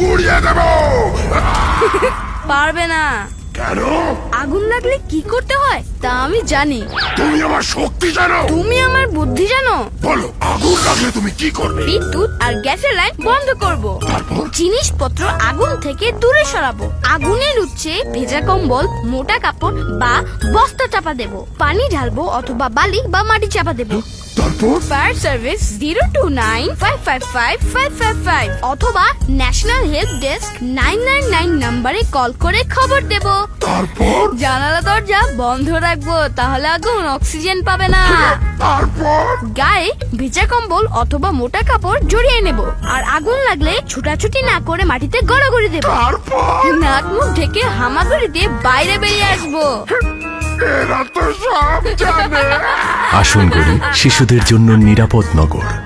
পুড়িয়ে দেবো। পারবে না। কেন? আগুন লাগলে কি করতে হয় তা আমি জানি। তুমি আমার শক্তি জানো। তুমি আমার বুদ্ধি জানো। বলো আগুন লাগলে তুমি কি করবে? বিদ্যুৎ আর গ্যাসের লাইন বন্ধ করব। তারপর? জিনিসপত্র আগুন থেকে দূরে সরাবো। আগুনের উচ্ছে ভেজা কম্বল মোটা কাপড় বা বস্তা চাপা দেব। পানি ঢালবো অথবা বালি বা মাটি চাপা দেব। তারপর? Fire service zero two nine five five five five five five অথবা national help desk nine nine nine নাম্বারে কল করে খবর দেব। তারপর? জানালা দরজা বন্ধ রাখব তাহলে আগুন অক্সিজেন পাবে না। তারপর? গায়ে ভেজা কম্বল অথবা মোটা কাপড় জড়িয়ে নেব আর আগুন লাগলে ছুটাছুটি না করে মাটিতে গড়াগড়ি দেব। তারপর? নাক মুখ ঢেকে হামাগুড়ি দিয়ে বাইরে বেরিয়ে আসব। এরা তো সব জানে। আসুন করি শিশুদের জন্য নিরাপদ নগর।